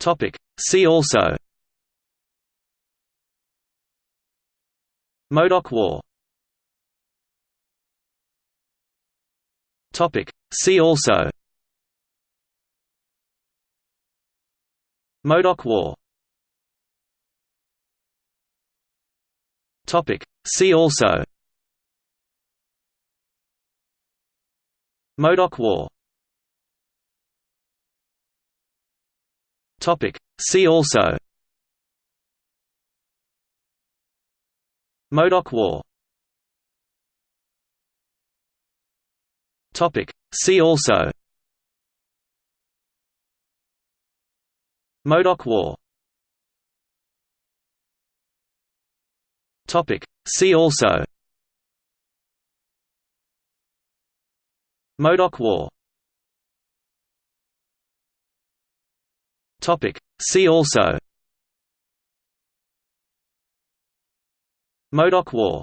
Topic. See also Modoc War Topic. See also Modoc War Topic. See also Modoc War Topic. See also Modoc War Topic. See also Modoc War Topic. See also Modoc War Topic. See also Modoc War